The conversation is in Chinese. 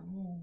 然后